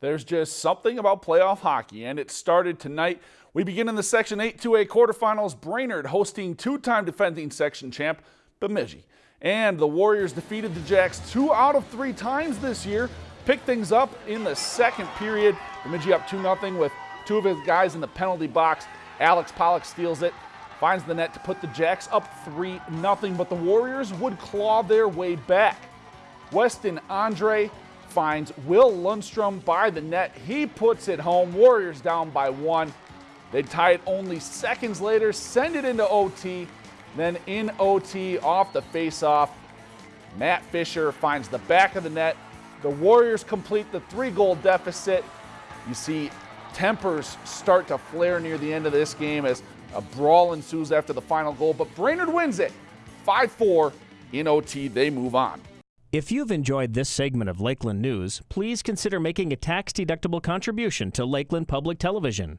There's just something about playoff hockey, and it started tonight. We begin in the Section 8 2A quarterfinals. Brainerd hosting two time defending section champ Bemidji. And the Warriors defeated the Jacks two out of three times this year. Picked things up in the second period. Bemidji up 2 0 with two of his guys in the penalty box. Alex Pollock steals it, finds the net to put the Jacks up 3 0, but the Warriors would claw their way back. Weston Andre finds Will Lundstrom by the net. He puts it home. Warriors down by one. They tie it only seconds later, send it into OT. Then in OT, off the faceoff, Matt Fisher finds the back of the net. The Warriors complete the three goal deficit. You see tempers start to flare near the end of this game as a brawl ensues after the final goal, but Brainerd wins it 5 4 in OT. They move on. If you've enjoyed this segment of Lakeland News, please consider making a tax-deductible contribution to Lakeland Public Television.